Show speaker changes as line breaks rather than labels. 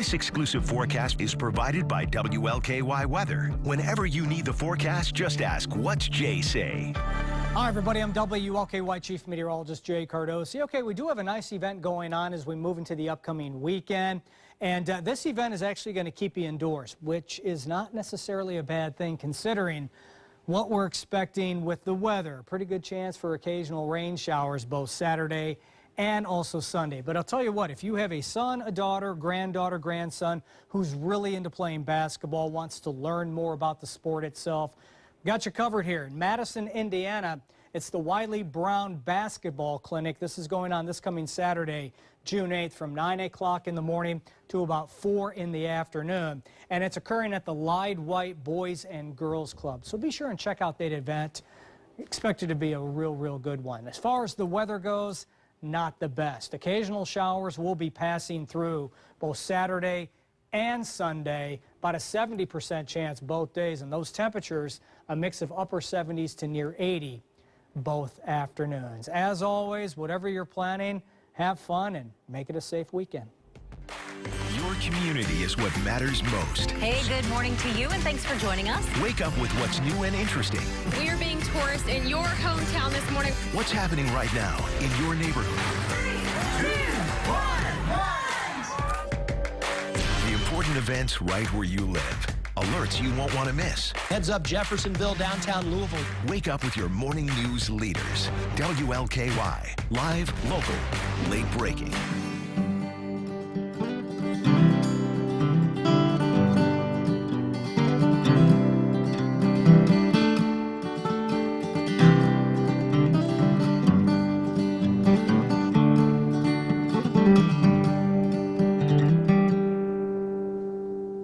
This exclusive forecast is provided by WLKY Weather. Whenever you need the forecast, just ask, what's Jay say?
Hi, everybody. I'm WLKY Chief Meteorologist Jay Cardosi. Okay, we do have a nice event going on as we move into the upcoming weekend. And uh, this event is actually going to keep you indoors, which is not necessarily a bad thing considering what we're expecting with the weather. Pretty good chance for occasional rain showers both Saturday and also Sunday. But I'll tell you what, if you have a son, a daughter, granddaughter, grandson who's really into playing basketball, wants to learn more about the sport itself, got you covered here. In Madison, Indiana, it's the Wiley Brown Basketball Clinic. This is going on this coming Saturday, June 8th from 9 o'clock in the morning to about 4 in the afternoon. And it's occurring at the Lide White Boys and Girls Club. So be sure and check out that event. Expect it to be a real, real good one. As far as the weather goes, not the best. Occasional showers will be passing through both Saturday and Sunday, about a 70% chance both days. And those temperatures, a mix of upper 70s to near 80 both afternoons. As always, whatever you're planning, have fun and make it a safe weekend.
Your community is what matters most.
Hey, good morning to you, and thanks for joining us.
Wake up with what's new and interesting.
We're being tourists in your hometown this morning.
What's happening right now in your neighborhood? Three, two, one, one. The important events right where you live. Alerts you won't want to miss.
Heads up Jeffersonville, downtown Louisville.
Wake up with your morning news leaders. WLKY. Live, local, late breaking.